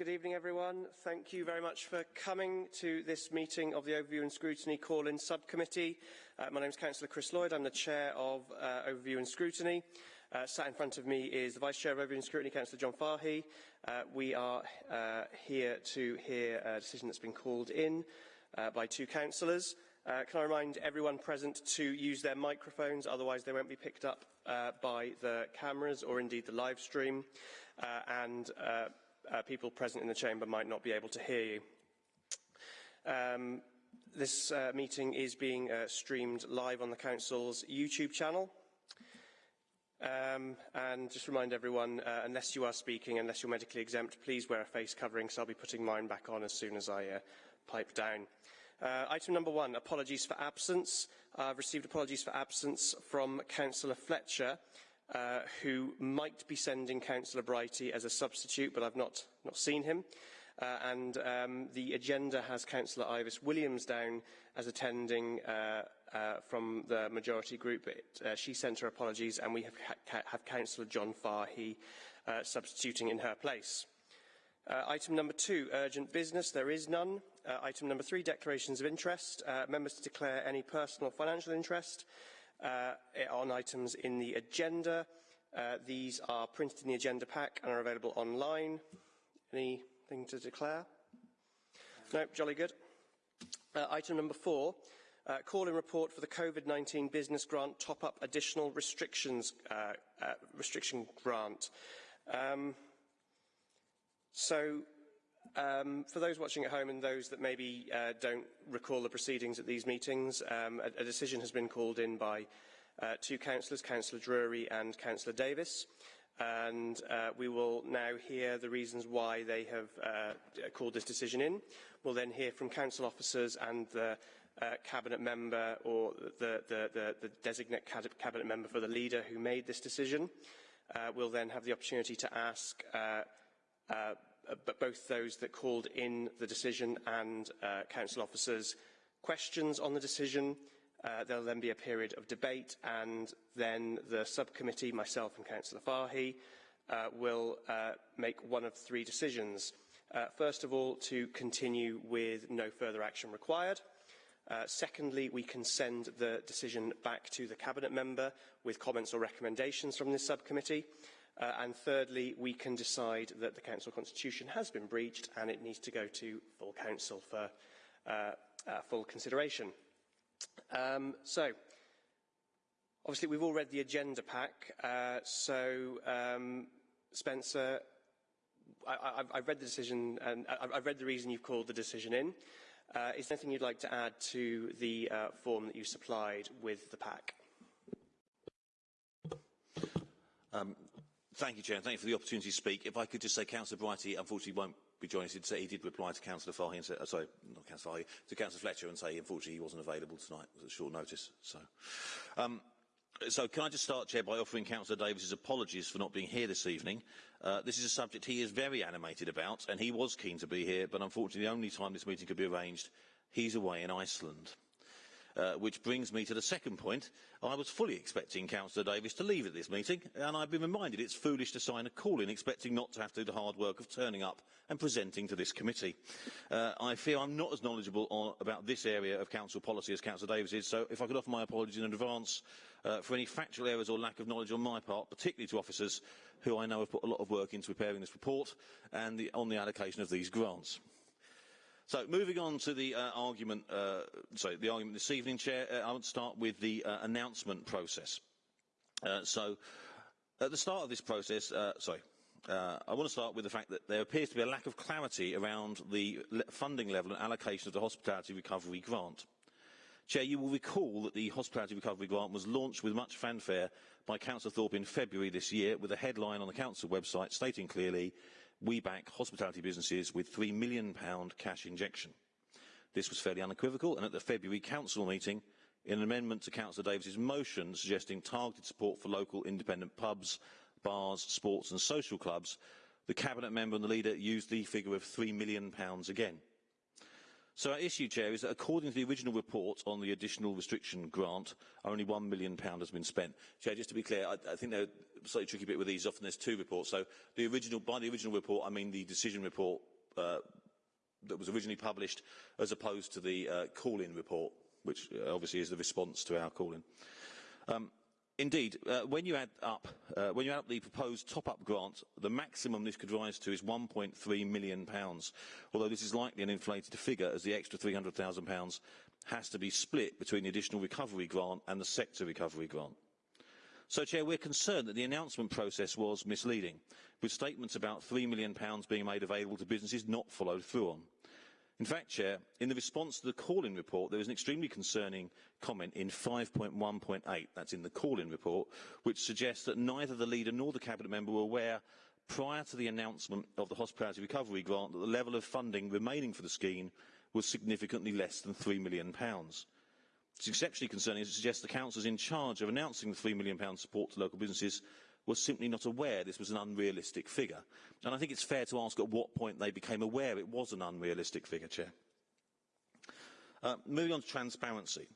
Good evening, everyone. Thank you very much for coming to this meeting of the Overview and Scrutiny Call-in Subcommittee. Uh, my name is Councillor Chris Lloyd. I'm the Chair of uh, Overview and Scrutiny. Uh, sat in front of me is the Vice Chair of Overview and Scrutiny, Councillor John Fahy. Uh, we are uh, here to hear a decision that's been called in uh, by two councillors. Uh, can I remind everyone present to use their microphones, otherwise they won't be picked up uh, by the cameras or indeed the live stream. Uh, and uh, uh, people present in the chamber might not be able to hear you. Um, this uh, meeting is being uh, streamed live on the Council's YouTube channel. Um, and just remind everyone, uh, unless you are speaking, unless you're medically exempt, please wear a face covering, so I'll be putting mine back on as soon as I uh, pipe down. Uh, item number one, apologies for absence. I've received apologies for absence from Councillor Fletcher uh, who might be sending Councillor Brighty as a substitute, but I've not, not seen him. Uh, and um, the agenda has Councillor Ivis Williams down as attending uh, uh, from the majority group. It, uh, she sent her apologies, and we have, ha have Councillor John Fahy uh, substituting in her place. Uh, item number two, urgent business. There is none. Uh, item number three, declarations of interest. Uh, members to declare any personal financial interest on items in the agenda. Uh, these are printed in the agenda pack and are available online. Anything to declare? No, jolly good. Uh, item number four, uh, call-in report for the COVID-19 business grant top-up additional restrictions uh, uh, restriction grant. Um, so Um, for those watching at home and those that maybe uh, don't recall the proceedings at these meetings, um, a, a decision has been called in by uh, two councillors, Councillor Drury and Councillor Davis. And uh, we will now hear the reasons why they have uh, called this decision in. We'll then hear from council officers and the uh, cabinet member or the, the, the, the designate cabinet member for the leader who made this decision. Uh, we'll then have the opportunity to ask uh, but both those that called in the decision and uh, council officers questions on the decision. Uh, there'll then be a period of debate and then the subcommittee, myself and Councillor Fahy, uh, will uh, make one of three decisions. Uh, first of all, to continue with no further action required. Uh, secondly, we can send the decision back to the Cabinet member with comments or recommendations from this subcommittee. Uh, and thirdly, we can decide that the council constitution has been breached and it needs to go to full council for uh, uh, full consideration. Um, so, obviously we've all read the agenda pack, uh, so um, Spencer, I, I, I've read the decision and I, I've read the reason you've called the decision in. Uh, is there anything you'd like to add to the uh, form that you supplied with the pack? Um, Thank you, Chair. Thank you for the opportunity to speak. If I could just say, Councillor Brighty unfortunately won't be joining us. He did reply to Councillor Fahy and say, uh, sorry, not Councillor Fahy, to Councillor Fletcher and say, unfortunately, he wasn't available tonight. It was at short notice. So, um, so can I just start, Chair, by offering Councillor Davis's apologies for not being here this evening. Uh, this is a subject he is very animated about, and he was keen to be here, but unfortunately, the only time this meeting could be arranged, he's away in Iceland. Uh, which brings me to the second point. I was fully expecting Councillor Davis to leave at this meeting, and I've been reminded it's foolish to sign a call-in expecting not to have to do the hard work of turning up and presenting to this committee. Uh, I fear I'm not as knowledgeable on, about this area of council policy as Councillor Davis is, so if I could offer my apologies in advance uh, for any factual errors or lack of knowledge on my part, particularly to officers who I know have put a lot of work into preparing this report and the, on the allocation of these grants. So moving on to the uh, argument, uh, sorry, the argument this evening, Chair, uh, I to start with the uh, announcement process. Uh, so at the start of this process, uh, sorry, I want to start with the fact that there appears to be a lack of clarity around the funding level and allocation of the Hospitality Recovery Grant. Chair, you will recall that the Hospitality Recovery Grant was launched with much fanfare by Councillor Thorpe in February this year with a headline on the Council website stating clearly we back hospitality businesses with £3 million cash injection. This was fairly unequivocal, and at the February Council meeting, in an amendment to Councillor Davis's motion suggesting targeted support for local independent pubs, bars, sports and social clubs, the Cabinet member and the leader used the figure of £3 million again. So our issue, Chair, is that according to the original report on the additional restriction grant, only £1 million has been spent. Chair, just to be clear, I, I think there's a slightly tricky bit with these. Often there's two reports. So the original, by the original report, I mean the decision report uh, that was originally published, as opposed to the uh, call-in report, which uh, obviously is the response to our call-in. Um, Indeed, uh, when you add up uh, when you add up the proposed top-up grant, the maximum this could rise to is 1.3 million pounds. Although this is likely an inflated figure, as the extra 300,000 pounds has to be split between the additional recovery grant and the sector recovery grant. So, Chair, we're concerned that the announcement process was misleading, with statements about £3 million being made available to businesses not followed through on. In fact, Chair, in the response to the call-in report, there was an extremely concerning comment in 5.1.8, that's in the call-in report, which suggests that neither the leader nor the Cabinet member were aware prior to the announcement of the Hospitality Recovery Grant that the level of funding remaining for the scheme was significantly less than £3 million. It's exceptionally concerning as it suggests the councillors in charge of announcing the £3 million support to local businesses was simply not aware this was an unrealistic figure. And I think it's fair to ask at what point they became aware it was an unrealistic figure, Chair. Uh, moving on to transparency,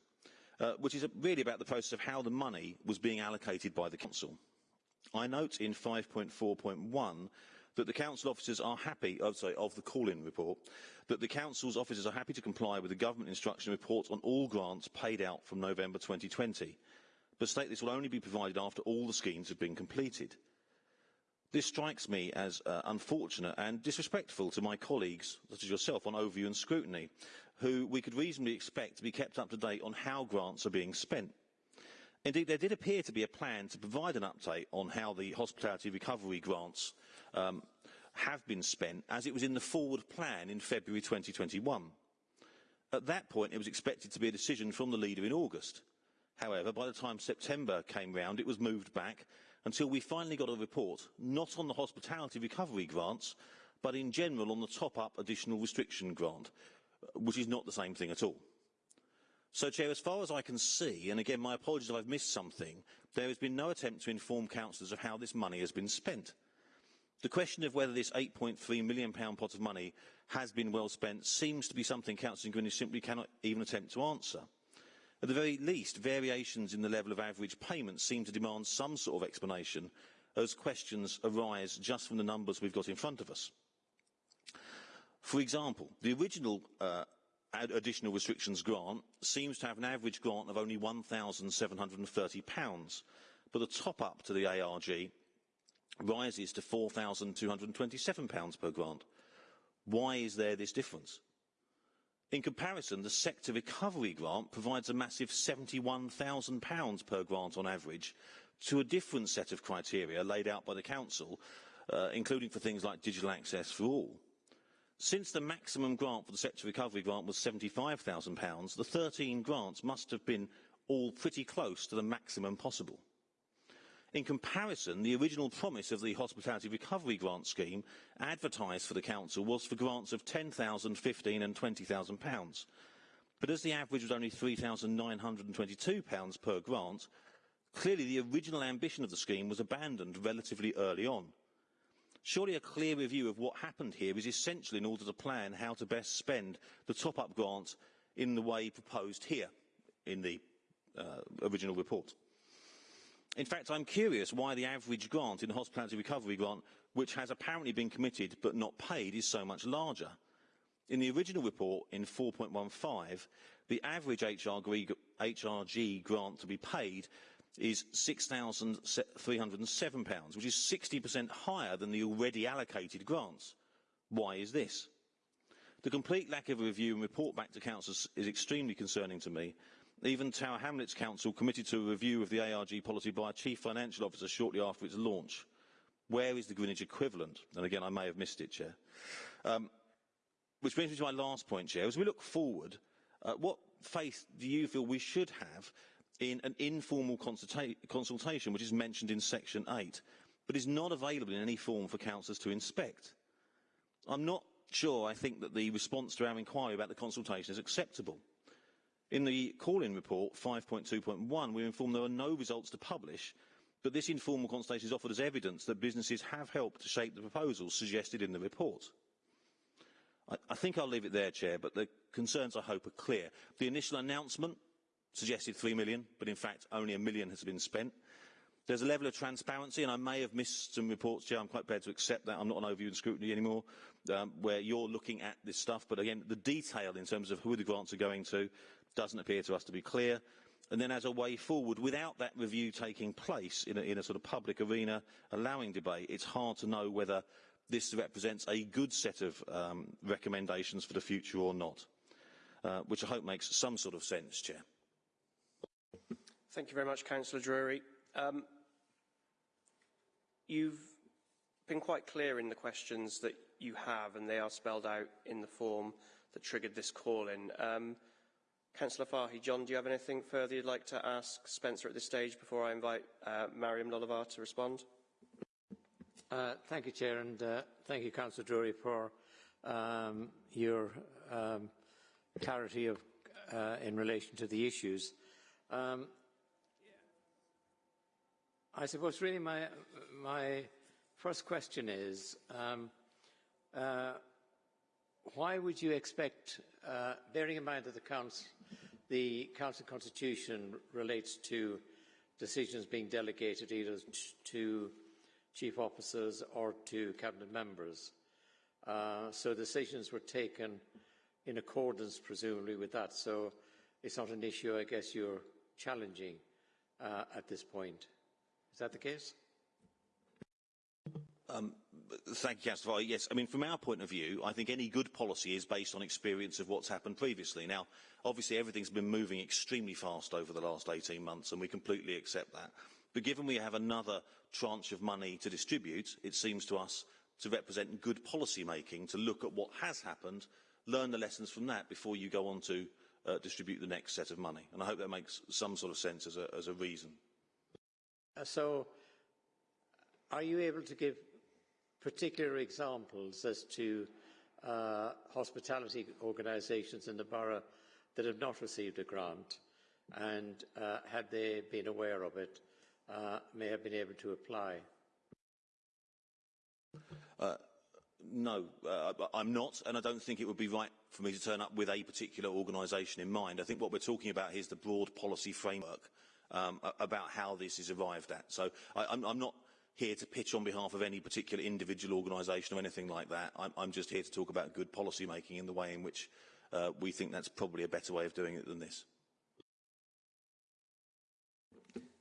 uh, which is really about the process of how the money was being allocated by the Council. I note in 5.4.1 that the Council officers are happy, oh, sorry, of the call-in report, that the Council's officers are happy to comply with the Government Instruction report on all grants paid out from November 2020 but state this will only be provided after all the schemes have been completed. This strikes me as uh, unfortunate and disrespectful to my colleagues, such as yourself, on overview and scrutiny, who we could reasonably expect to be kept up to date on how grants are being spent. Indeed, there did appear to be a plan to provide an update on how the hospitality recovery grants um, have been spent, as it was in the forward plan in February 2021. At that point, it was expected to be a decision from the leader in August. However, by the time September came round, it was moved back until we finally got a report, not on the hospitality recovery grants, but in general on the top-up additional restriction grant, which is not the same thing at all. So, Chair, as far as I can see, and again, my apologies if I've missed something, there has been no attempt to inform councillors of how this money has been spent. The question of whether this £8.3 million pot of money has been well spent seems to be something Councillor Greenwich simply cannot even attempt to answer. At the very least, variations in the level of average payments seem to demand some sort of explanation as questions arise just from the numbers we've got in front of us. For example, the original uh, additional restrictions grant seems to have an average grant of only £1,730, but the top-up to the ARG rises to £4,227 per grant. Why is there this difference? In comparison, the sector recovery grant provides a massive £71,000 per grant on average to a different set of criteria laid out by the Council, uh, including for things like digital access for all. Since the maximum grant for the sector recovery grant was £75,000, the 13 grants must have been all pretty close to the maximum possible. In comparison, the original promise of the Hospitality Recovery Grant Scheme advertised for the Council was for grants of £10,000, £15,000 and £20,000. But as the average was only £3,922 per grant, clearly the original ambition of the scheme was abandoned relatively early on. Surely a clear review of what happened here is essential in order to plan how to best spend the top-up grant in the way proposed here in the uh, original report. In fact, I'm curious why the average grant in the Hospitality Recovery Grant, which has apparently been committed but not paid, is so much larger. In the original report in 4.15, the average HRG, grant to be paid is £6,307, which is 60% higher than the already allocated grants. Why is this? The complete lack of a review and report back to council is extremely concerning to me, even Tower Hamlets Council committed to a review of the ARG policy by a chief financial officer shortly after its launch. Where is the Greenwich equivalent? And again, I may have missed it, Chair. Um, which brings me to my last point, Chair. As we look forward, uh, what faith do you feel we should have in an informal consulta consultation, which is mentioned in Section 8, but is not available in any form for councillors to inspect? I'm not sure I think that the response to our inquiry about the consultation is acceptable. In the call-in report 5.2.1, we informed there are no results to publish, but this informal consultation is offered as evidence that businesses have helped to shape the proposals suggested in the report. I, I think I'll leave it there, Chair, but the concerns, I hope, are clear. The initial announcement suggested 3 million, but in fact only a million has been spent. There's a level of transparency, and I may have missed some reports, Chair, I'm quite prepared to accept that, I'm not on overview and scrutiny anymore, um, where you're looking at this stuff, but again, the detail in terms of who the grants are going to doesn't appear to us to be clear. And then as a way forward, without that review taking place in a, in a sort of public arena, allowing debate, it's hard to know whether this represents a good set of um, recommendations for the future or not, uh, which I hope makes some sort of sense, Chair. Thank you very much, Councillor Drury. Um, you've been quite clear in the questions that you have, and they are spelled out in the form that triggered this call-in. Um, Councillor Fahy, John, do you have anything further you'd like to ask Spencer at this stage before I invite uh, Mariam Lolavar to respond? Uh, thank you, Chair, and uh, thank you, Councillor Drury, for um, your um, clarity of, uh, in relation to the issues. Um, I suppose really my, my first question is, um, uh, why would you expect, uh, bearing in mind that the Council, the Council Constitution relates to decisions being delegated either to chief officers or to cabinet members. Uh, so decisions were taken in accordance, presumably, with that. So it's not an issue, I guess, you're challenging uh, at this point. Is that the case? Um, thank you, Councillor. Yes, I mean, from our point of view, I think any good policy is based on experience of what's happened previously. Now, obviously, everything's been moving extremely fast over the last 18 months, and we completely accept that. But given we have another tranche of money to distribute, it seems to us to represent good policy making, to look at what has happened, learn the lessons from that before you go on to uh, distribute the next set of money. And I hope that makes some sort of sense as a, as a reason. Uh, so, are you able to give particular examples as to uh, hospitality organisations in the borough that have not received a grant and uh, had they been aware of it uh, may have been able to apply? Uh, no, uh, I'm not, and I don't think it would be right for me to turn up with a particular organisation in mind. I think what we're talking about here is the broad policy framework um, about how this is arrived at. So I, I'm, I'm not here to pitch on behalf of any particular individual organisation or anything like that. I'm, I'm just here to talk about good policy making in the way in which uh, we think that's probably a better way of doing it than this.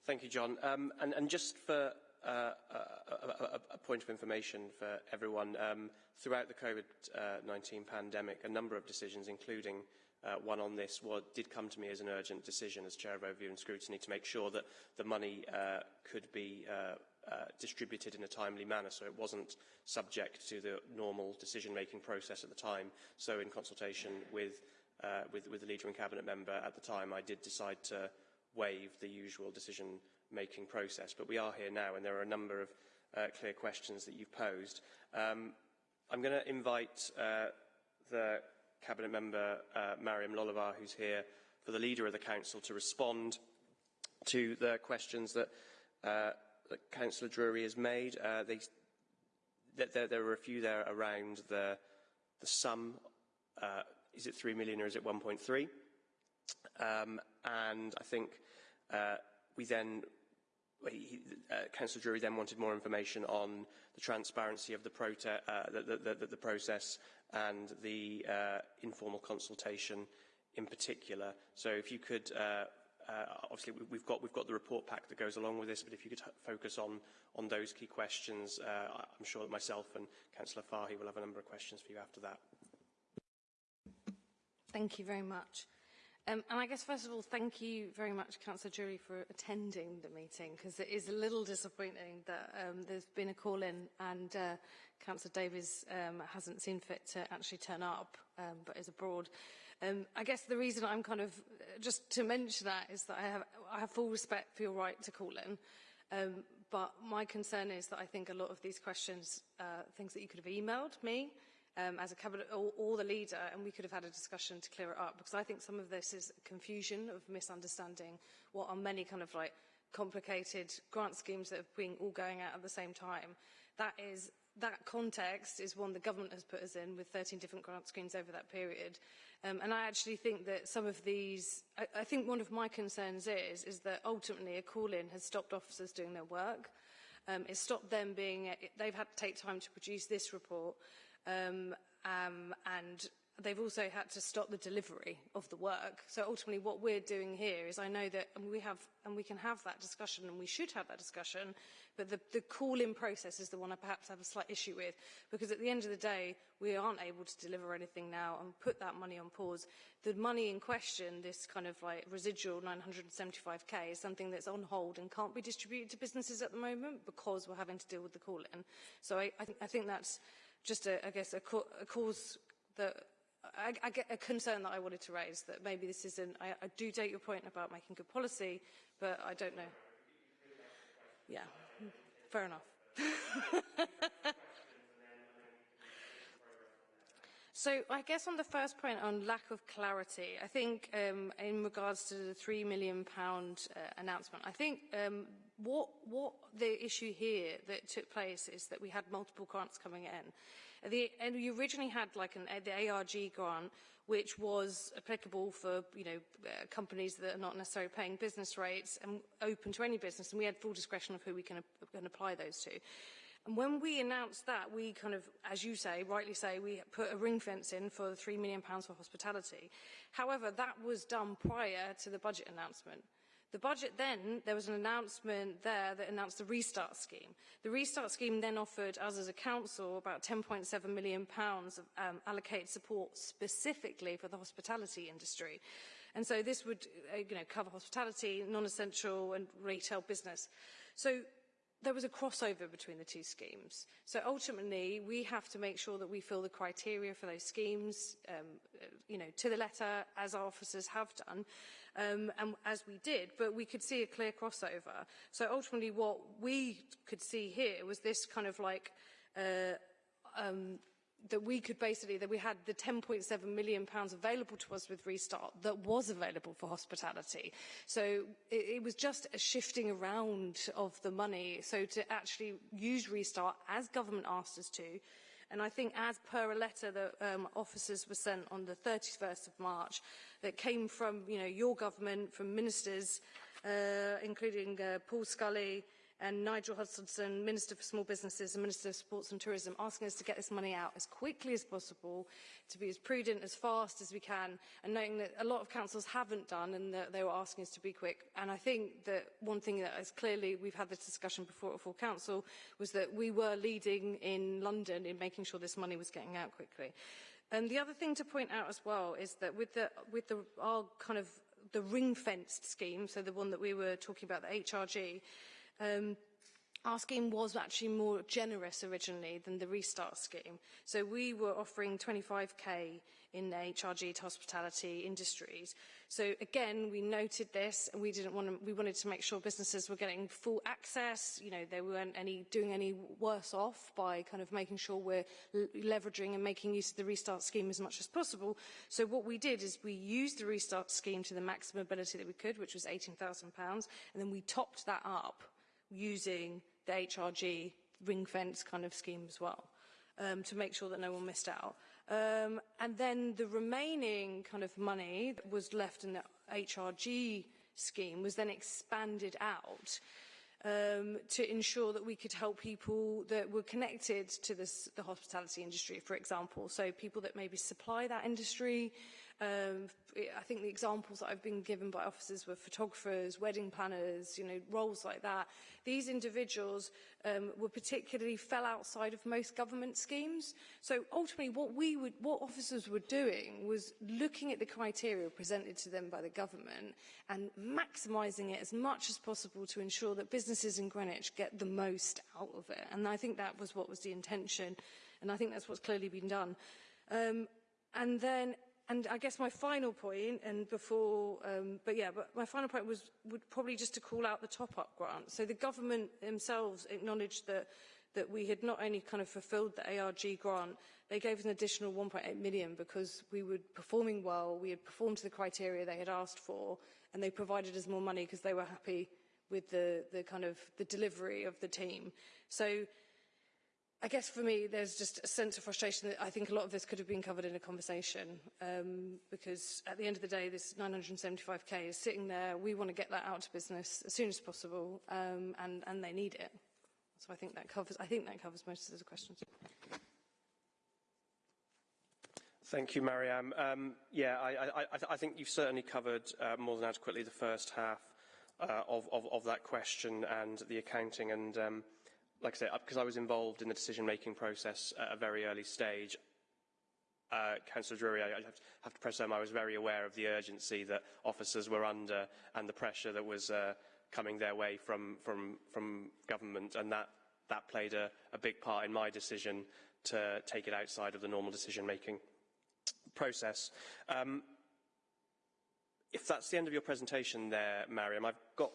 Thank you, John. Um, and, and just for uh, a, a, a point of information for everyone, um, throughout the COVID-19 uh, pandemic, a number of decisions, including uh, one on this was, did come to me as an urgent decision as Chair of Overview and Scrutiny to make sure that the money uh, could be uh, uh, distributed in a timely manner so it wasn't subject to the normal decision-making process at the time. So in consultation with, uh, with, with the leader and cabinet member at the time, I did decide to waive the usual decision-making process. But we are here now and there are a number of uh, clear questions that you've posed. Um, I'm going to invite uh, the Cabinet Member uh, Mariam Lolavar, who's here for the Leader of the Council, to respond to the questions that, uh, that Councillor Drury has made. Uh, they, there, there were a few there around the, the sum. Uh, is it 3 million or is it 1.3? Um, and I think uh, we then he, uh, Councillor Drury then wanted more information on the transparency of the, uh, the, the process and the uh, informal consultation in particular. So if you could, uh, uh, obviously we've got, we've got the report pack that goes along with this, but if you could focus on, on those key questions, uh, I'm sure that myself and Councillor Fahy will have a number of questions for you after that. Thank you very much. Um, and I guess, first of all, thank you very much, Councillor Drury, for attending the meeting, because it is a little disappointing that um, there's been a call-in and uh, Councillor Davis um, hasn't seen fit to actually turn up, um, but is abroad. Um, I guess the reason I'm kind of, just to mention that, is that I have, I have full respect for your right to call in. Um, but my concern is that I think a lot of these questions, uh, things that you could have emailed me, um, as a cabinet or, or the leader and we could have had a discussion to clear it up because I think some of this is confusion of misunderstanding what are many kind of like complicated grant schemes that have been all going out at the same time. That is that context is one the government has put us in with 13 different grant schemes over that period. Um, and I actually think that some of these, I, I think one of my concerns is, is that ultimately a call-in has stopped officers doing their work. Um, it's stopped them being, they've had to take time to produce this report. Um, um, and they've also had to stop the delivery of the work. So ultimately what we're doing here is I know that and we have and we can have that discussion and we should have that discussion, but the, the call-in process is the one I perhaps have a slight issue with because at the end of the day we aren't able to deliver anything now and put that money on pause. The money in question, this kind of like residual 975k is something that's on hold and can't be distributed to businesses at the moment because we're having to deal with the call-in. So I, I, th I think that's just, a, I guess, a, a cause that I, I get a concern that I wanted to raise, that maybe this isn't, I, I do take your point about making good policy, but I don't know. Yeah, fair enough. So I guess on the first point on lack of clarity, I think um, in regards to the £3 million pound, uh, announcement, I think um, what, what the issue here that took place is that we had multiple grants coming in. The, and you originally had like an, the ARG grant, which was applicable for you know uh, companies that are not necessarily paying business rates and open to any business, and we had full discretion of who we can, can apply those to. And when we announced that, we kind of, as you say, rightly say, we put a ring fence in for the £3 million for hospitality. However, that was done prior to the budget announcement. The budget then, there was an announcement there that announced the Restart Scheme. The Restart Scheme then offered us as a council about £10.7 million of um, allocated support specifically for the hospitality industry. And so this would uh, you know, cover hospitality, non-essential and retail business. So there was a crossover between the two schemes. So ultimately, we have to make sure that we fill the criteria for those schemes, um, uh, you know, to the letter, as our officers have done, um, and as we did, but we could see a clear crossover. So ultimately, what we could see here was this kind of like, uh, um, that we could basically, that we had the 10.7 million pounds available to us with Restart that was available for hospitality. So it, it was just a shifting around of the money. So to actually use Restart as government asked us to, and I think as per a letter that um, officers were sent on the 31st of March that came from, you know, your government, from ministers, uh, including uh, Paul Scully, and Nigel Huddleston, Minister for Small Businesses and Minister of Sports and Tourism, asking us to get this money out as quickly as possible, to be as prudent, as fast as we can, and knowing that a lot of councils haven't done and that they were asking us to be quick. And I think that one thing that is clearly, we've had this discussion before at full council, was that we were leading in London in making sure this money was getting out quickly. And the other thing to point out as well is that with the, with the, our kind of the ring-fenced scheme, so the one that we were talking about, the HRG, Um, our scheme was actually more generous originally than the restart scheme. So we were offering 25k in HRG to hospitality industries. So again, we noted this and we didn't want to, we wanted to make sure businesses were getting full access, you know, they weren't any doing any worse off by kind of making sure we're leveraging and making use of the restart scheme as much as possible. So what we did is we used the restart scheme to the maximum ability that we could, which was 18,000 pounds, and then we topped that up using the HRG ring fence kind of scheme as well um, to make sure that no one missed out. Um, and then the remaining kind of money that was left in the HRG scheme was then expanded out um, to ensure that we could help people that were connected to this, the hospitality industry, for example. So people that maybe supply that industry, Um, I think the examples that I've been given by officers were photographers, wedding planners, you know, roles like that. These individuals um, were particularly fell outside of most government schemes. So ultimately what we would, what officers were doing was looking at the criteria presented to them by the government and maximising it as much as possible to ensure that businesses in Greenwich get the most out of it. And I think that was what was the intention. And I think that's what's clearly been done. Um, and then and I guess my final point, and before, um, but yeah, but my final point was would probably just to call out the top-up grant. So the government themselves acknowledged that that we had not only kind of fulfilled the ARG grant, they gave us an additional 1.8 million because we were performing well, we had performed to the criteria they had asked for, and they provided us more money because they were happy with the, the kind of the delivery of the team. So I guess for me, there's just a sense of frustration that I think a lot of this could have been covered in a conversation um, because at the end of the day, this 975k is sitting there. We want to get that out to business as soon as possible um, and, and they need it. So I think that covers, I think that covers most of the questions. Thank you, Mariam. Um, yeah, I, I, I, think you've certainly covered uh, more than adequately the first half uh, of, of, of that question and the accounting and um, like I say, because I was involved in the decision-making process at a very early stage, uh, Councillor Drury, I, have, to, have to press home, I was very aware of the urgency that officers were under and the pressure that was uh, coming their way from, from, from government, and that, that played a, a big part in my decision to take it outside of the normal decision-making process. Um, if that's the end of your presentation there, Mariam, I've got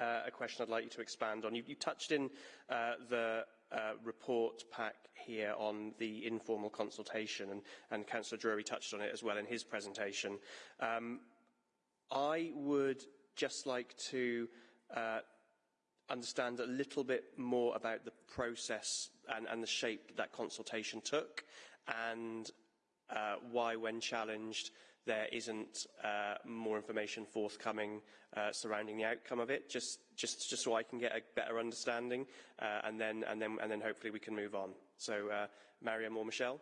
uh, a question I'd like you to expand on. You, you touched in uh, the uh, report pack here on the informal consultation, and, and Councillor Drury touched on it as well in his presentation. Um, I would just like to uh, understand a little bit more about the process and, and the shape that consultation took, and uh, why, when challenged, there isn't uh, more information forthcoming uh, surrounding the outcome of it, just, just, just so I can get a better understanding, uh, and, then, and, then, and then hopefully we can move on. So, uh, Mariam or Michelle?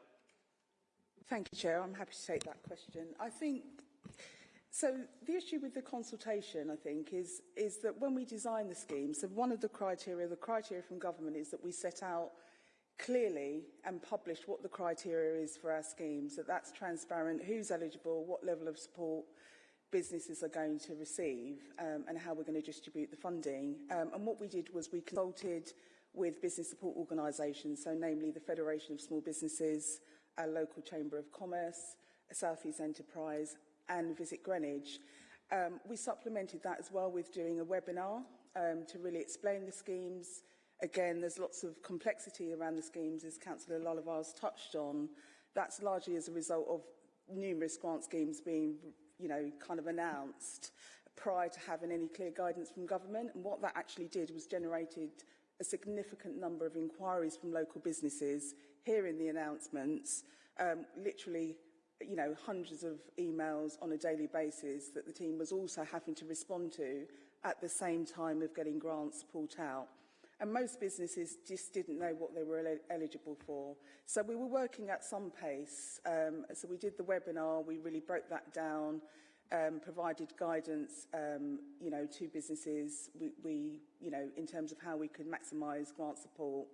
Thank you, Chair. I'm happy to take that question. I think, so the issue with the consultation, I think, is, is that when we design the scheme, so one of the criteria, the criteria from government is that we set out clearly and publish what the criteria is for our schemes, that that's transparent, who's eligible, what level of support businesses are going to receive um, and how we're going to distribute the funding. Um, and what we did was we consulted with business support organisations, so namely the Federation of Small Businesses, our local Chamber of Commerce, South East Enterprise and Visit Greenwich. Um, we supplemented that as well with doing a webinar um, to really explain the schemes, Again, there's lots of complexity around the schemes, as Councillor has touched on. That's largely as a result of numerous grant schemes being, you know, kind of announced prior to having any clear guidance from government. And what that actually did was generated a significant number of inquiries from local businesses, hearing the announcements, um, literally you know, hundreds of emails on a daily basis that the team was also having to respond to at the same time of getting grants pulled out And most businesses just didn't know what they were el eligible for. So we were working at some pace. Um, so we did the webinar, we really broke that down, um, provided guidance, um, you know, to businesses, we, we, you know, in terms of how we could maximise grant support.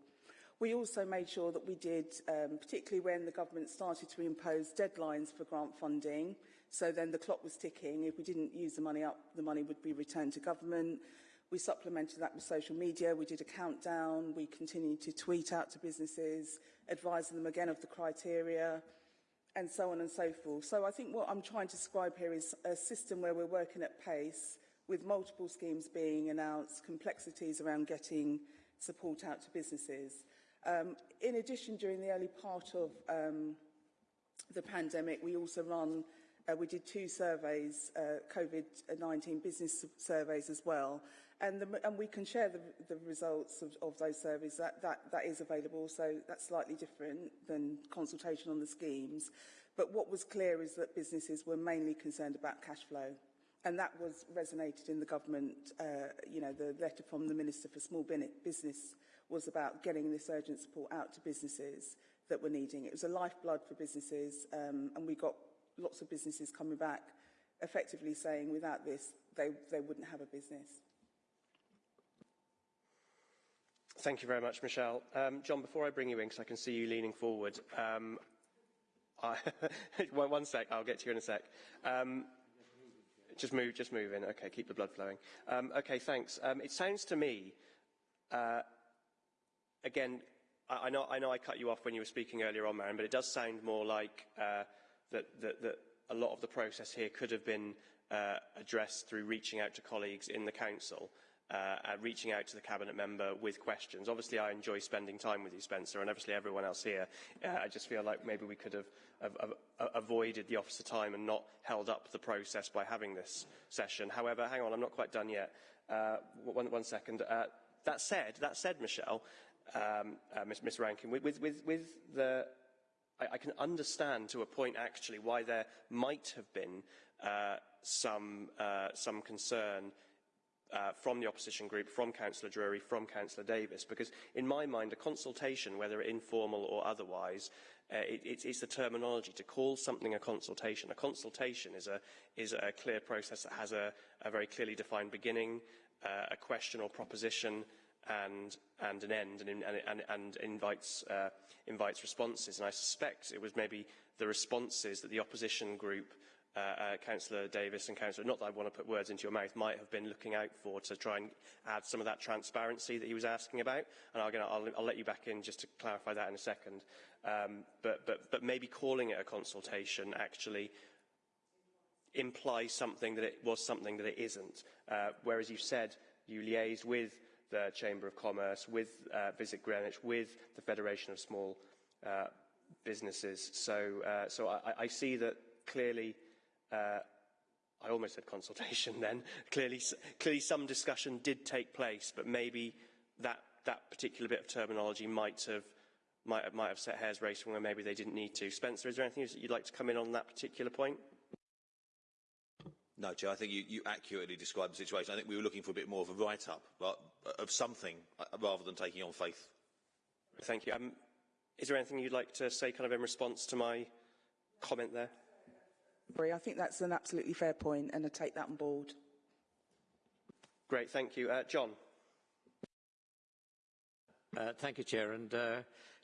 We also made sure that we did, um, particularly when the government started to impose deadlines for grant funding, so then the clock was ticking. If we didn't use the money up, the money would be returned to government. We supplemented that with social media. We did a countdown. We continued to tweet out to businesses, advising them again of the criteria, and so on and so forth. So I think what I'm trying to describe here is a system where we're working at pace with multiple schemes being announced, complexities around getting support out to businesses. Um, in addition, during the early part of um, the pandemic, we also run, uh, we did two surveys, uh, COVID-19 business surveys as well, and, the, and we can share the, the results of, of those surveys. That, that, that is available, so that's slightly different than consultation on the schemes. But what was clear is that businesses were mainly concerned about cash flow. And that was resonated in the government, uh, you know, the letter from the Minister for Small Business was about getting this urgent support out to businesses that were needing. It was a lifeblood for businesses, um, and we got lots of businesses coming back effectively saying without this, they, they wouldn't have a business. Thank you very much, Michelle. Um, John, before I bring you in, because I can see you leaning forward, um, I, one, sec, I'll get to you in a sec. Um, just move, just move in. Okay, keep the blood flowing. Um, okay, thanks. Um, it sounds to me, uh, again, I, I, know, I know I cut you off when you were speaking earlier on, Mariam, but it does sound more like uh, that, that, that a lot of the process here could have been uh, addressed through reaching out to colleagues in the council uh, reaching out to the cabinet member with questions. Obviously, I enjoy spending time with you, Spencer, and obviously everyone else here. Uh, I just feel like maybe we could have, have, have avoided the officer time and not held up the process by having this session. However, hang on, I'm not quite done yet. Uh, one, one second. Uh, that said, that said, Michelle, um, uh, Ms Rankin, with, with, with, the... I, I can understand to a point, actually, why there might have been uh, some, some concern uh, from the opposition group, from Councillor Drury, from Councillor Davis, because in my mind, a consultation, whether informal or otherwise, uh, it, it's, it's the terminology to call something a consultation. A consultation is a, is a clear process that has a, a very clearly defined beginning, uh, a question or proposition, and, and an end, and, and, and invites, uh, invites responses. And I suspect it was maybe the responses that the opposition group uh, uh, Councillor Davis and Councillor, not that I want to put words into your mouth, might have been looking out for to try and add some of that transparency that he was asking about. And I'll, I'll, I'll let you back in just to clarify that in a second. Um, but, but, but maybe calling it a consultation actually implies something that it was something that it isn't. Uh, whereas you said you liaised with the Chamber of Commerce, with uh, Visit Greenwich, with the Federation of Small uh, Businesses. So, uh, so I, I see that clearly uh, I almost said consultation then. clearly, clearly some discussion did take place, but maybe that, that particular bit of terminology might have, might have, might have set hairs racing where maybe they didn't need to. Spencer, is there anything you'd like to come in on that particular point? No, Chair, I think you, you accurately described the situation. I think we were looking for a bit more of a write-up of something uh, rather than taking on faith. Thank you. Um, is there anything you'd like to say kind of in response to my comment there? I think that's an absolutely fair point and I take that on board. Great, thank you. Uh, John. Uh, thank you, Chair. And uh,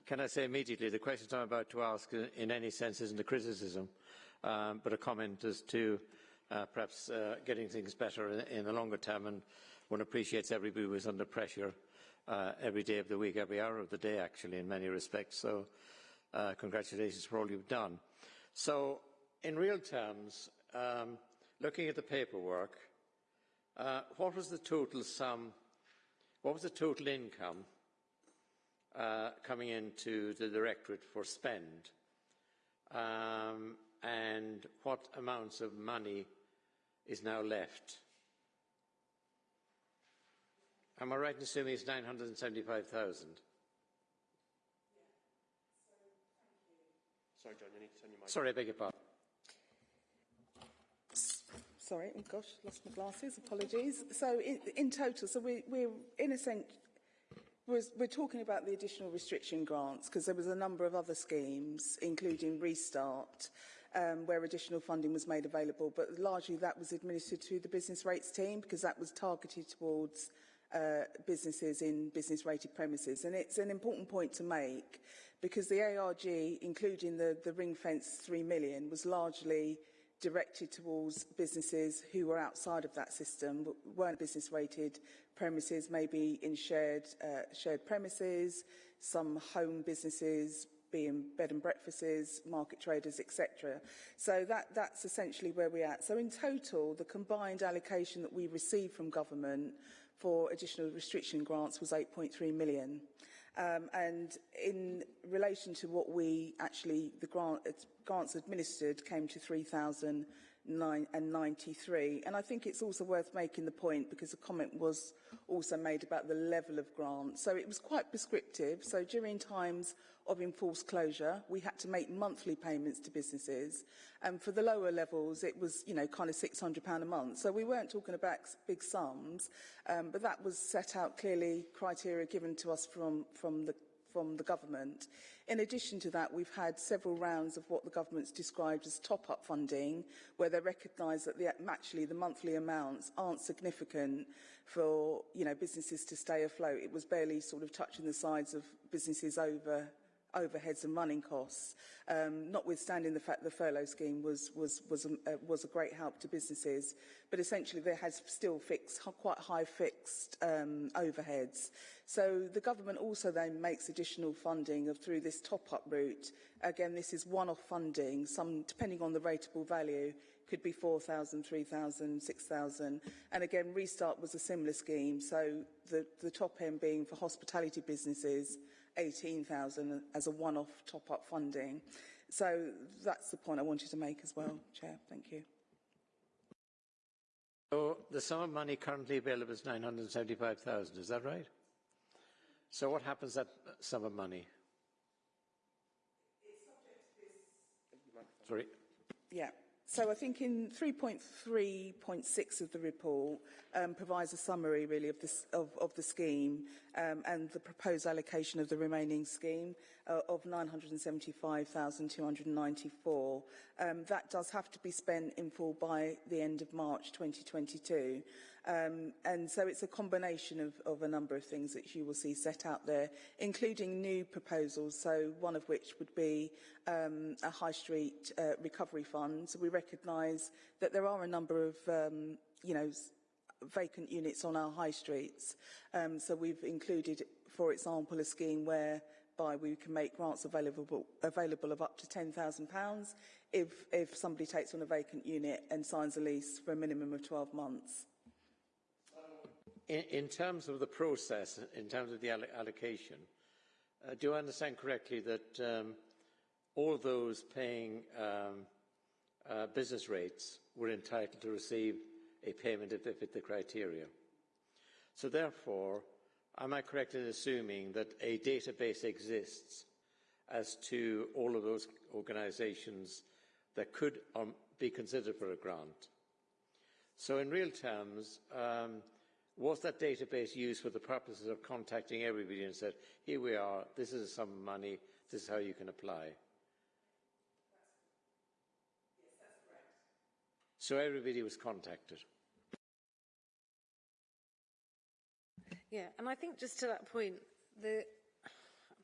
can I say immediately, the question I'm about to ask uh, in any sense isn't a criticism, um, but a comment as to uh, perhaps uh, getting things better in, in, the longer term. And one appreciates everybody was under pressure uh, every day of the week, every hour of the day, actually, in many respects. So congratulations for all you've done. So in real terms, um, looking at the paperwork, uh, what was the total sum, what was the total income uh, coming into the Directorate for spend? Um, and what amounts of money is now left? Am I right in assuming it's 975,000? Sorry, John, you need to turn your mic. Sorry, I beg your pardon. Sorry, oh gosh, lost my glasses, apologies. So in, in total, so we, we're in a sense, we're, we're talking about the additional restriction grants because there was a number of other schemes, including Restart, um, where additional funding was made available, but largely that was administered through the business rates team because that was targeted towards uh, businesses in business rated premises. And it's an important point to make because the ARG, including the, the ring fence 3 million, was largely directed towards businesses who were outside of that system, weren't business rated premises, maybe in shared, uh, shared premises, some home businesses, being bed and breakfasts, market traders, etc. So that, that's essentially where we're at. So in total, the combined allocation that we received from government for additional restriction grants was 8.3 million. Um, and in relation to what we actually, the grant grants administered came to 3,093. And I think it's also worth making the point, because a comment was also made about the level of grants. So it was quite prescriptive. So during times of enforced closure, we had to make monthly payments to businesses. And for the lower levels, it was, you know, kind of £600 a month. So we weren't talking about big sums, um, but that was set out clearly criteria given to us from, from the from the government. In addition to that, we've had several rounds of what the government's described as top-up funding, where they recognise that the, actually the monthly amounts aren't significant for you know businesses to stay afloat. It was barely sort of touching the sides of businesses over overheads and running costs, um, notwithstanding the fact the furlough scheme was, was, was, a, uh, was a great help to businesses. But essentially, there has still fixed, quite high fixed um, overheads. So the government also then makes additional funding of, through this top-up route. Again, this is one-off funding, some, depending on the rateable value, could be 4,000, 3,000, 6,000. And again, Restart was a similar scheme, so the, the top end being for hospitality businesses 18,000 as a one-off top-up funding. So that's the point I wanted to make as well, Chair. Thank you. So the sum of money currently available is 975,000, is that right? So what happens to that sum of money? Sorry. Yeah. So I think in 3.3.6 of the report um, provides a summary really of, this, of, of the scheme um, and the proposed allocation of the remaining scheme uh, of 975,294. Um, that does have to be spent in full by the end of March 2022. Um, and so it's a combination of, of a number of things that you will see set out there, including new proposals. So one of which would be um, a high street uh, recovery fund. So we recognise that there are a number of, um, you know, vacant units on our high streets. Um, so we've included, for example, a scheme whereby we can make grants available, available of up to £10,000 if, if somebody takes on a vacant unit and signs a lease for a minimum of 12 months. In, terms of the process, in terms of the allocation, uh, do I understand correctly that um, all those paying um, uh, business rates were entitled to receive a payment if they fit the criteria? So therefore, am I correct in assuming that a database exists as to all of those organisations that could um, be considered for a grant? So in real terms, um, was that database used for the purposes of contacting everybody and said, here we are, this is some money, this is how you can apply? So everybody was contacted. Yeah, and I think just to that point, the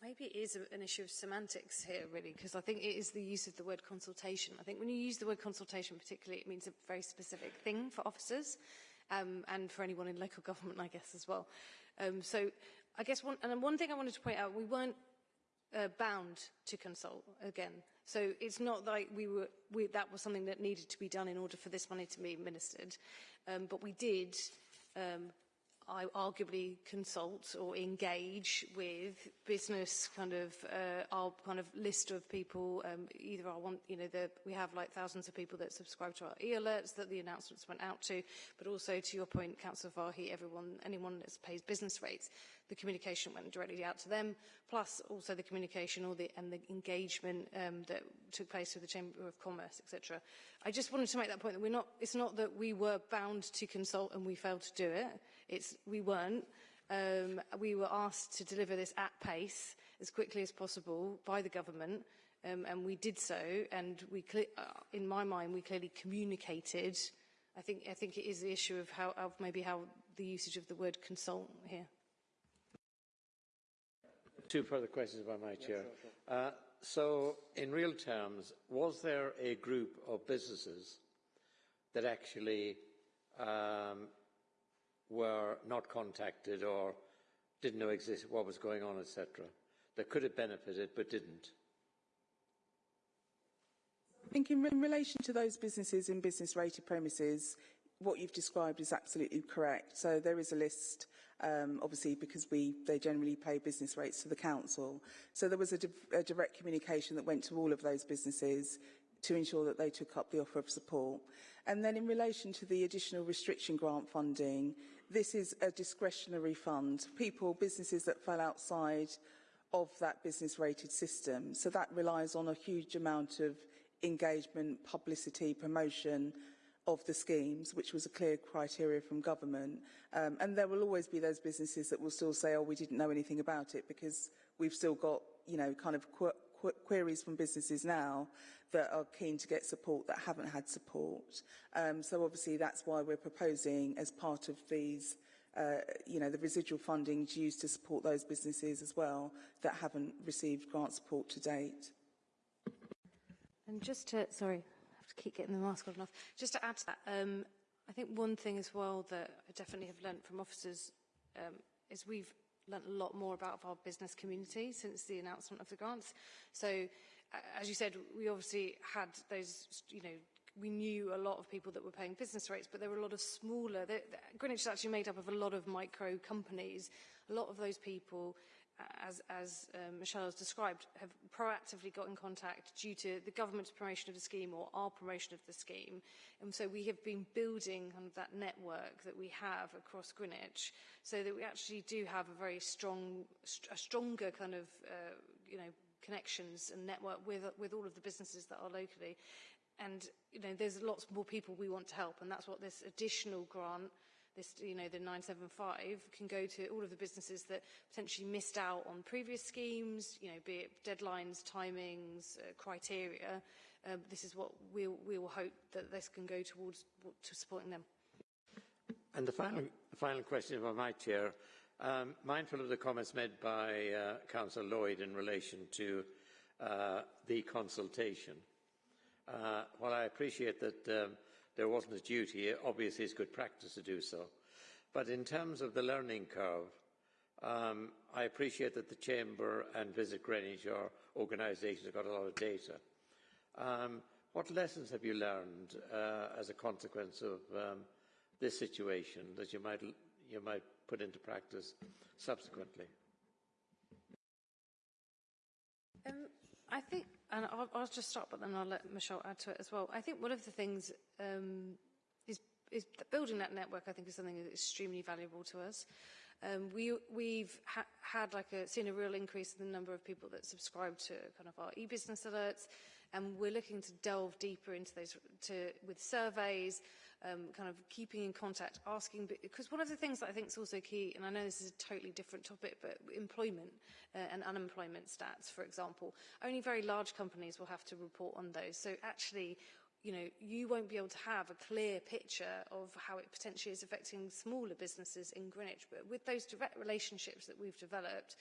maybe it is an issue of semantics here, really, because I think it is the use of the word consultation. I think when you use the word consultation particularly, it means a very specific thing for officers um, and for anyone in local government, I guess, as well. Um, so I guess one, and one thing I wanted to point out, we weren't uh, bound to consult again. So it's not like we were, we, that was something that needed to be done in order for this money to be administered. Um, but we did um, I arguably consult or engage with business kind of uh, our kind of list of people. Um, either I want, you know, the, we have like thousands of people that subscribe to our e-alerts that the announcements went out to, but also to your point, Councillor Fahy, everyone, anyone that pays business rates, the communication went directly out to them, plus also the communication or the, and the engagement um, that took place with the Chamber of Commerce, etc. I just wanted to make that point that we're not, it's not that we were bound to consult and we failed to do it. It's, we weren't. Um, we were asked to deliver this at pace as quickly as possible by the government, um, and we did so. And we, uh, in my mind, we clearly communicated. I think, I think it is the issue of how, of maybe how the usage of the word consult here. Two further questions, by my Chair. sure, sure. Uh, so, in real terms, was there a group of businesses that actually um, were not contacted or didn't know exist, what was going on, etc., that could have benefited but didn't? I think in, re in relation to those businesses in business rated premises, what you've described is absolutely correct. So there is a list, um, obviously, because we they generally pay business rates to the council. So there was a, di a direct communication that went to all of those businesses to ensure that they took up the offer of support. And then in relation to the additional restriction grant funding, this is a discretionary fund. People, businesses that fell outside of that business rated system. So that relies on a huge amount of engagement, publicity, promotion of the schemes, which was a clear criteria from government. Um, and there will always be those businesses that will still say, oh, we didn't know anything about it because we've still got, you know, kind of qu qu queries from businesses now that are keen to get support that haven't had support. Um, so obviously that's why we're proposing as part of these uh, you know, the residual funding used to support those businesses as well that haven't received grant support to date. And just to, sorry, to keep getting the mask well enough. Just to add to that, um, I think one thing as well that I definitely have learnt from officers um, is we've learnt a lot more about our business community since the announcement of the grants. So, uh, as you said, we obviously had those, you know, we knew a lot of people that were paying business rates, but there were a lot of smaller. the, the, Greenwich is actually made up of a lot of micro companies. A lot of those people as, as um, Michelle has described, have proactively got in contact due to the government's promotion of the scheme or our promotion of the scheme. And so we have been building kind of that network that we have across Greenwich so that we actually do have a very strong, st a stronger kind of, uh, you know, connections and network with, with all of the businesses that are locally. And, you know, there's lots more people we want to help and that's what this additional grant this, you know, the 975 can go to all of the businesses that potentially missed out on previous schemes, you know, be it deadlines, timings, uh, criteria. Um, this is what we we will hope that this can go towards to supporting them. And the final, final question, if I might, Chair, um, mindful of the comments made by uh, Councillor Lloyd in relation to uh, the consultation. Uh, while I appreciate that um, there wasn't a duty, obviously it's good practice to do so. But in terms of the learning curve, um, I appreciate that the Chamber and Visit Greenwich are organisations that got a lot of data. Um, what lessons have you learned uh, as a consequence of um, this situation that you might, you might put into practice subsequently? Um, I think and I'll, I'll just start, but then I'll let Michelle add to it as well. I think one of the things um, is, is that building that network. I think is something that's extremely valuable to us. Um, we, we've ha had like a, seen a real increase in the number of people that subscribe to kind of our e-business alerts, and we're looking to delve deeper into those to, with surveys um, kind of keeping in contact, asking, because one of the things that I think is also key, and I know this is a totally different topic, but employment uh, and unemployment stats, for example, only very large companies will have to report on those. So actually, you know, you won't be able to have a clear picture of how it potentially is affecting smaller businesses in Greenwich. But with those direct relationships that we've developed,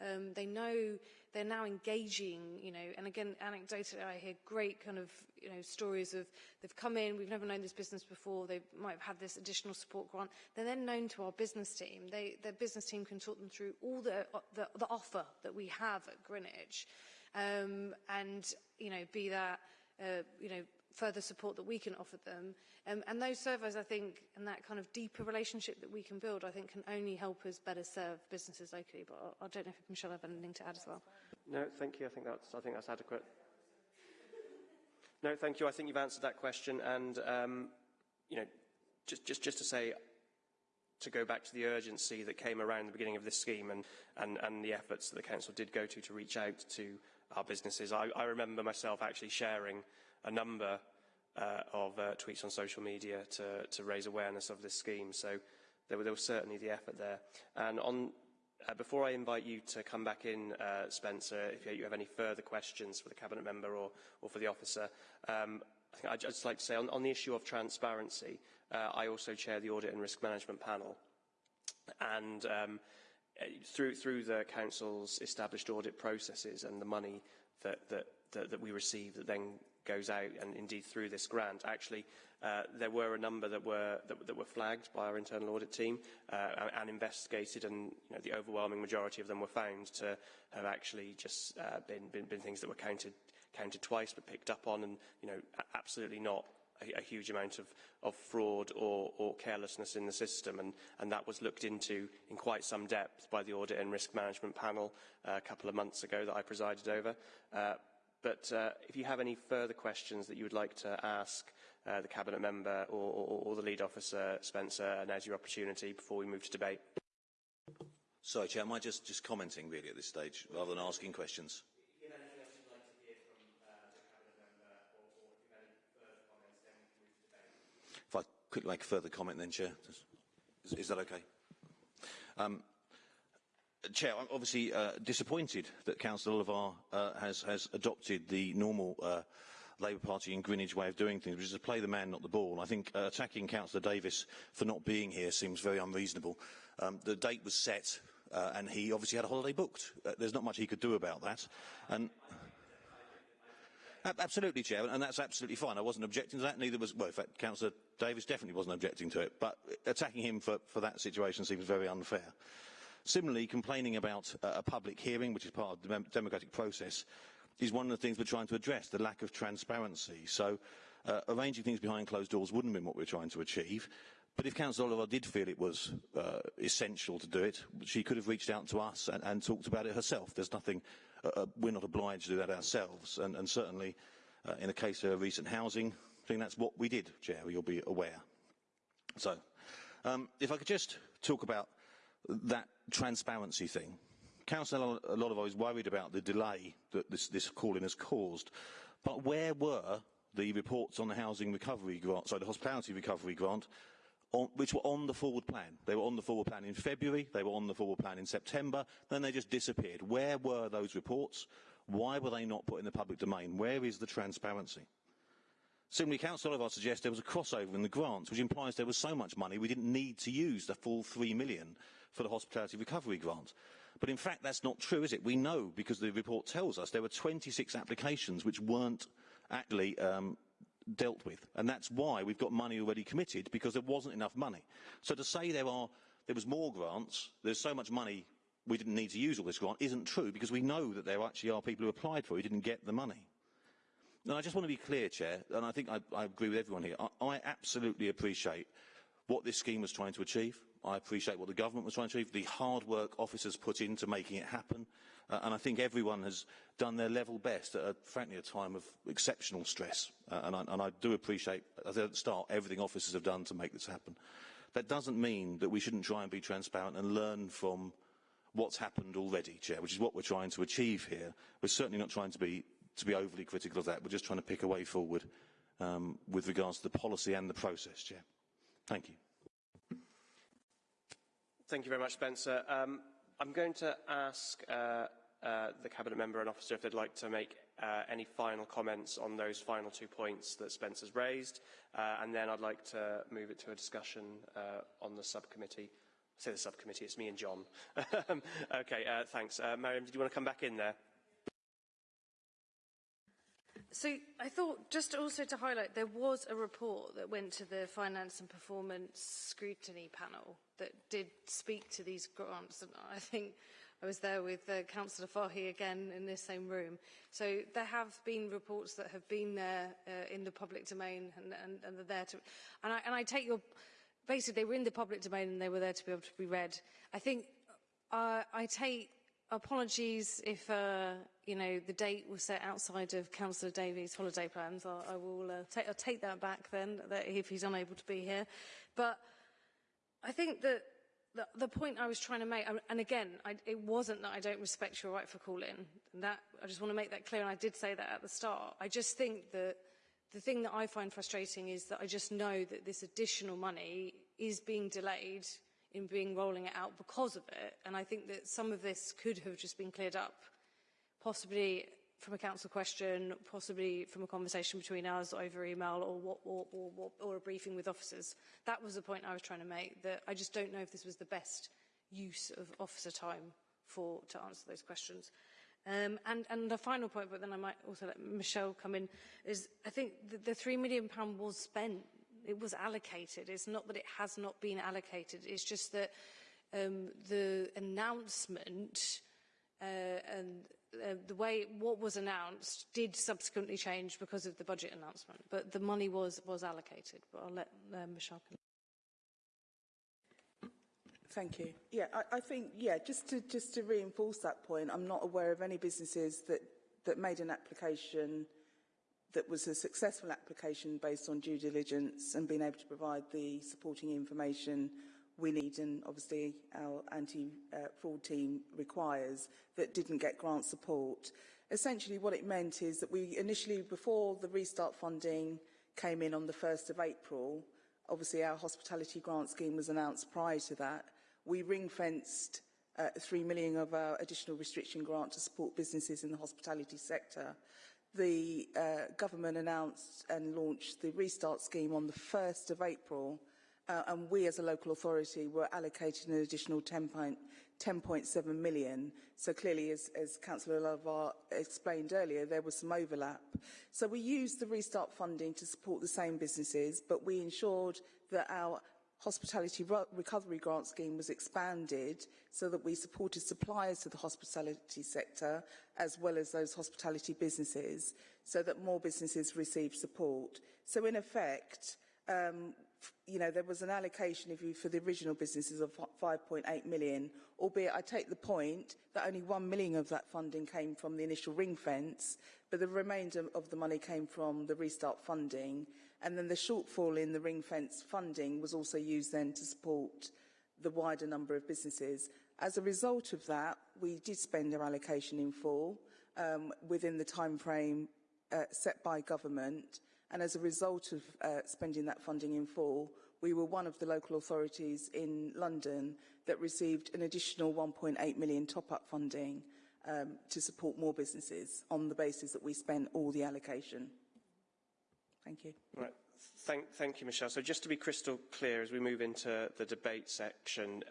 Um, they know they're now engaging, you know, and again, anecdotally, I hear great kind of, you know, stories of they've come in, we've never known this business before, they might have had this additional support grant. They're then known to our business team. They, their business team can talk them through all the, the, the offer that we have at Greenwich. Um, and, you know, be that, uh, you know, further support that we can offer them. Um, and those surveys, I think, and that kind of deeper relationship that we can build, I think can only help us better serve businesses locally. But I, I don't know if Michelle have anything to add as well. No, thank you. I think that's, I think that's adequate. No, thank you. I think you've answered that question. And, um, you know, just, just, just to say, to go back to the urgency that came around the beginning of this scheme and, and, and the efforts that the council did go to to reach out to our businesses. I, I remember myself actually sharing a number uh, of uh, tweets on social media to, to raise awareness of this scheme. So there, were, there was certainly the effort there. And on, uh, before I invite you to come back in, uh, Spencer, if you have any further questions for the Cabinet member or, or for the officer, um, I think I'd just like to say on, on the issue of transparency, uh, I also chair the Audit and Risk Management Panel. And um, through, through the Council's established audit processes and the money that, that, that, that we receive that then goes out and indeed through this grant. Actually, uh, there were a number that were, that, that were flagged by our internal audit team uh, and investigated and you know, the overwhelming majority of them were found to have actually just uh, been, been, been things that were counted, counted twice but picked up on and you know, absolutely not a, a huge amount of, of fraud or, or carelessness in the system and, and that was looked into in quite some depth by the Audit and Risk Management Panel uh, a couple of months ago that I presided over. Uh, But uh, if you have any further questions that you would like to ask uh, the Cabinet Member or, or, or the Lead Officer, Spencer, now's your opportunity before we move to debate. Sorry, Chair, am I just, just commenting really at this stage rather than asking questions? If I could make a further comment then, Chair. Is, is that okay? Um, Chair, I'm obviously uh, disappointed that Councillor Levar uh, has, has adopted the normal uh, Labour Party in Greenwich way of doing things, which is to play the man, not the ball. I think uh, attacking Councillor Davis for not being here seems very unreasonable. Um, the date was set, uh, and he obviously had a holiday booked. Uh, there's not much he could do about that. And Absolutely, Chair, and that's absolutely fine. I wasn't objecting to that, neither was, well, in fact, Councillor Davis definitely wasn't objecting to it, but attacking him for, for that situation seems very unfair. Similarly, complaining about a public hearing, which is part of the democratic process, is one of the things we're trying to address, the lack of transparency. So uh, arranging things behind closed doors wouldn't have been what we're trying to achieve. But if Councillor Oliver did feel it was uh, essential to do it, she could have reached out to us and, and talked about it herself. There's nothing, uh, uh, we're not obliged to do that ourselves. And, and certainly, uh, in the case of recent housing, I think that's what we did, Chair, you'll be aware. So, um, if I could just talk about that transparency thing. Councillor Oliver is worried about the delay that this, this calling has caused. But where were the reports on the housing recovery grant, sorry, the hospitality recovery grant on, which were on the forward plan. They were on the forward plan in February, they were on the forward plan in September, then they just disappeared. Where were those reports? Why were they not put in the public domain? Where is the transparency? Similarly, Council Oliver suggests there was a crossover in the grants, which implies there was so much money we didn't need to use the full three million for the hospitality recovery grant. But in fact, that's not true, is it? We know, because the report tells us, there were 26 applications which weren't actually um, dealt with. And that's why we've got money already committed, because there wasn't enough money. So to say there, are, there was more grants, there's so much money we didn't need to use all this grant, isn't true, because we know that there actually are people who applied for it who didn't get the money. And I just want to be clear, Chair, and I think I, I agree with everyone here. I, I absolutely appreciate what this scheme was trying to achieve. I appreciate what the government was trying to achieve, the hard work officers put into making it happen. Uh, and I think everyone has done their level best at, a, frankly, a time of exceptional stress. Uh, and, I, and I do appreciate, at the start, everything officers have done to make this happen. That doesn't mean that we shouldn't try and be transparent and learn from what's happened already, Chair, which is what we're trying to achieve here. We're certainly not trying to be, to be overly critical of that. We're just trying to pick a way forward um, with regards to the policy and the process, Chair. Thank you. Thank you very much, Spencer. Um, I'm going to ask uh, uh, the Cabinet Member and Officer if they'd like to make uh, any final comments on those final two points that Spencer's raised, uh, and then I'd like to move it to a discussion uh, on the subcommittee. I say the subcommittee, it's me and John. okay, uh, thanks. Mariam, did you want to come back in there? So I thought just also to highlight, there was a report that went to the Finance and Performance Scrutiny Panel that did speak to these grants. And I think I was there with uh, Councillor Fahy again in this same room. So there have been reports that have been there uh, in the public domain and, and, and they're there to... And I, and I take your... Basically, they were in the public domain and they were there to be able to be read. I think uh, I take apologies if uh, you know the date was set outside of Councillor Davis' holiday plans. I, I will uh, take, I'll take that back then that if he's unable to be here. But I think that the, the point I was trying to make, and again, I, it wasn't that I don't respect your right for calling. That I just want to make that clear, and I did say that at the start. I just think that the thing that I find frustrating is that I just know that this additional money is being delayed in being rolling it out because of it. And I think that some of this could have just been cleared up, possibly from a council question, possibly from a conversation between us over email or, what, or, or, or a briefing with officers. That was the point I was trying to make, that I just don't know if this was the best use of officer time for to answer those questions. Um, and, and the final point, but then I might also let Michelle come in, is I think the, the £3 million was spent it was allocated. It's not that it has not been allocated. It's just that um, the announcement uh, and uh, the way what was announced did subsequently change because of the budget announcement. But the money was was allocated. But I'll let uh, Michelle. Thank you. Yeah, I, I think yeah. Just to just to reinforce that point, I'm not aware of any businesses that that made an application that was a successful application based on due diligence and being able to provide the supporting information we need and obviously our anti-fraud team requires that didn't get grant support. Essentially what it meant is that we initially, before the restart funding came in on the 1st of April, obviously our hospitality grant scheme was announced prior to that, we ring-fenced uh, 3 million of our additional restriction grant to support businesses in the hospitality sector the uh, government announced and launched the Restart scheme on the 1st of April, uh, and we as a local authority were allocated an additional 10.7 million. So clearly, as, as Councillor Lavar explained earlier, there was some overlap. So we used the Restart funding to support the same businesses, but we ensured that our hospitality recovery grant scheme was expanded so that we supported suppliers to the hospitality sector as well as those hospitality businesses so that more businesses received support. So in effect, um, you know, there was an allocation if you, for the original businesses of 5.8 million, albeit I take the point that only 1 million of that funding came from the initial ring fence, but the remainder of the money came from the restart funding. And then the shortfall in the ring fence funding was also used then to support the wider number of businesses. As a result of that, we did spend our allocation in full um, within the time frame uh, set by government. And as a result of uh, spending that funding in full, we were one of the local authorities in London that received an additional 1.8 million top-up funding um, to support more businesses on the basis that we spent all the allocation. Thank you. Right. Thank, thank you, Michelle. So just to be crystal clear as we move into the debate section,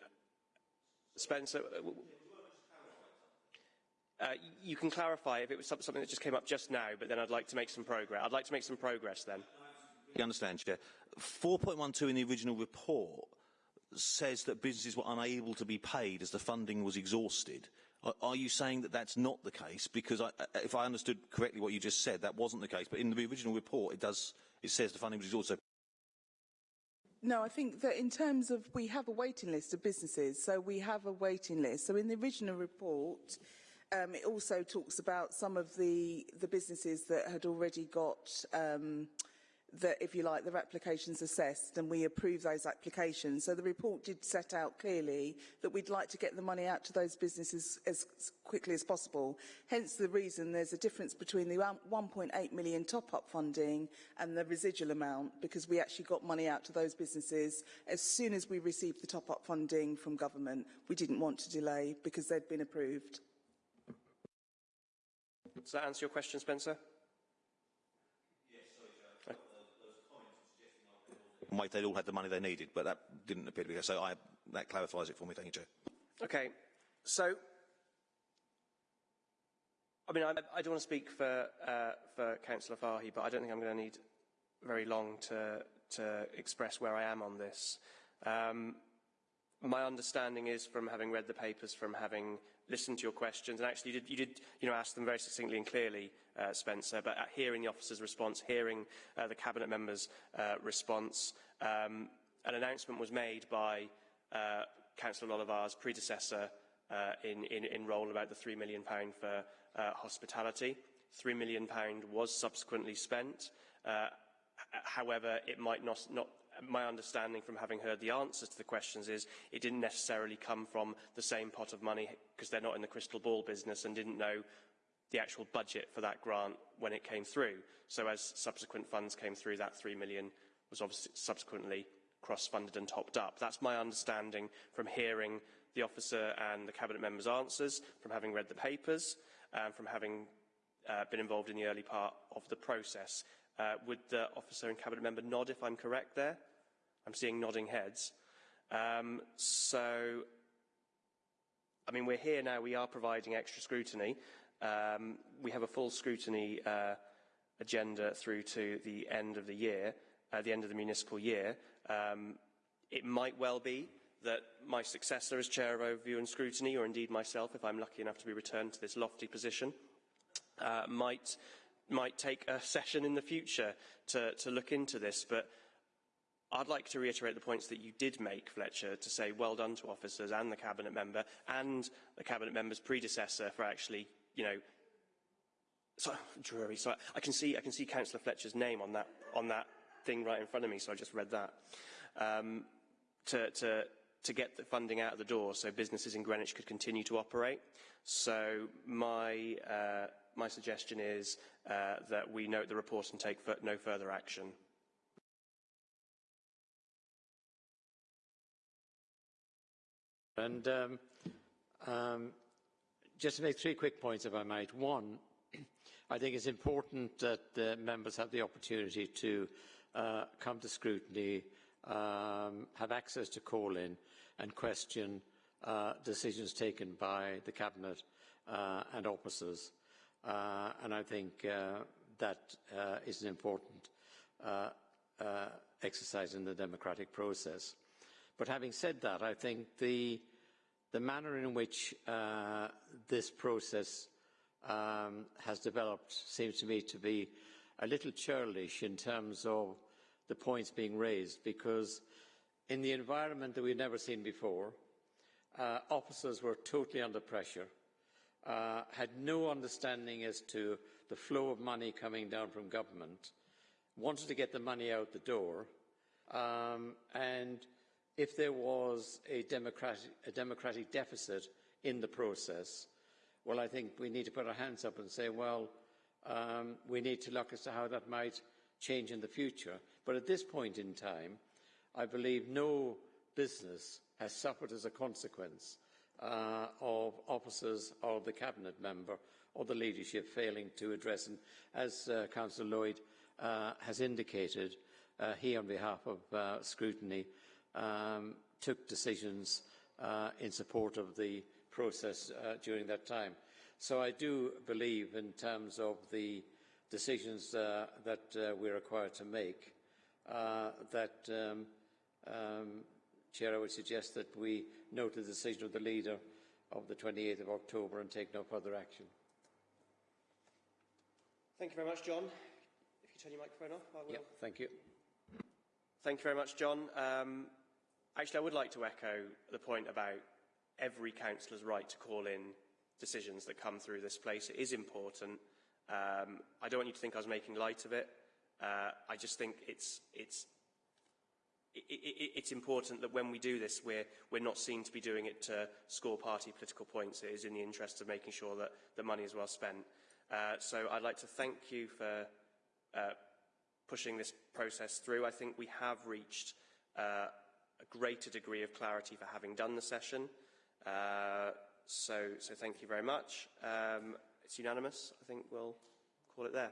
Spencer, uh, you can clarify if it was something that just came up just now, but then I'd like to make some progress. I'd like to make some progress then. You understand, Chair. 4.12 in the original report says that businesses were unable to be paid as the funding was exhausted. Are, you saying that that's not the case? Because I, if I understood correctly what you just said, that wasn't the case. But in the original report, it does. It says the funding was also. No, I think that in terms of we have a waiting list of businesses, so we have a waiting list. So in the original report, um, it also talks about some of the the businesses that had already got. Um, that, if you like, the applications assessed and we approve those applications. So the report did set out clearly that we'd like to get the money out to those businesses as quickly as possible. Hence the reason there's a difference between the 1.8 million top-up funding and the residual amount because we actually got money out to those businesses as soon as we received the top-up funding from government. We didn't want to delay because they'd been approved. Does that answer your question, Spencer? Might they'd all had the money they needed, but that didn't appear to be so. I, that clarifies it for me. Thank you, Chair. Okay, so I mean, I, I don't want to speak for uh, for Councillor Fahy, but I don't think I'm going to need very long to to express where I am on this. Um, my understanding is from having read the papers, from having listened to your questions, and actually you did, you did you know, ask them very succinctly and clearly, uh, Spencer, but hearing the officer's response, hearing uh, the cabinet member's uh, response, um, an announcement was made by uh, Councillor Lolavar's predecessor uh, in, in, in role about the £3 million for uh, hospitality. £3 million was subsequently spent. Uh, however, it might not, not my understanding from having heard the answers to the questions is it didn't necessarily come from the same pot of money because they're not in the crystal ball business and didn't know the actual budget for that grant when it came through. So as subsequent funds came through, that 3 million was obviously subsequently cross-funded and topped up. That's my understanding from hearing the officer and the cabinet members' answers, from having read the papers, and from having uh, been involved in the early part of the process. Uh, would the officer and cabinet member nod if I'm correct there? I'm seeing nodding heads. Um, so, I mean, we're here now. We are providing extra scrutiny. Um, we have a full scrutiny uh, agenda through to the end of the year, uh, the end of the municipal year. Um, it might well be that my successor as Chair of Overview and Scrutiny, or indeed myself, if I'm lucky enough to be returned to this lofty position, uh, might, might take a session in the future to, to look into this. But I'd like to reiterate the points that you did make, Fletcher, to say well done to officers and the Cabinet member and the Cabinet member's predecessor for actually, you know, so, Drury, so I can see, I can see Councillor Fletcher's name on that, on that thing right in front of me, so I just read that. Um, to, to, to get the funding out of the door so businesses in Greenwich could continue to operate. So my, uh, my suggestion is uh, that we note the report and take no further action. And um, um, just to make three quick points, if I might. One, I think it's important that the members have the opportunity to uh, come to scrutiny, um, have access to call in and question uh, decisions taken by the Cabinet uh, and officers. Uh, and I think uh, that uh, is an important exercise in the democratic process. But having said that, I think the the manner in which uh, this process um, has developed seems to me to be a little churlish in terms of the points being raised because in the environment that we've never seen before, uh, officers were totally under pressure, uh, had no understanding as to the flow of money coming down from government, wanted to get the money out the door, um, and if there was a democratic, a democratic deficit in the process, well, I think we need to put our hands up and say, well, um, we need to look as to how that might change in the future. But at this point in time, I believe no business has suffered as a consequence uh, of officers or the cabinet member or the leadership failing to address. And as uh, Councillor Lloyd uh, has indicated, uh, he, on behalf of uh, scrutiny, um, took decisions uh, in support of the process uh, during that time. So I do believe in terms of the decisions uh, that uh, we're required to make uh, that, um, um, Chair, I would suggest that we note the decision of the leader of the 28th of October and take no further action. Thank you very much, John. If you turn your microphone off, I will. Yep, thank you. Thank you very much, John. Um, actually, I would like to echo the point about every councillor's right to call in decisions that come through this place. It is important. Um, I don't want you to think I was making light of it. Uh, I just think it's, it's, it, it, it's important that when we do this, we're, we're not seen to be doing it to score party political points. It is in the interest of making sure that the money is well spent. Uh, so I'd like to thank you for uh, pushing this process through. I think we have reached uh, a greater degree of clarity for having done the session. Uh, so, so thank you very much. Um, it's unanimous. I think we'll call it there.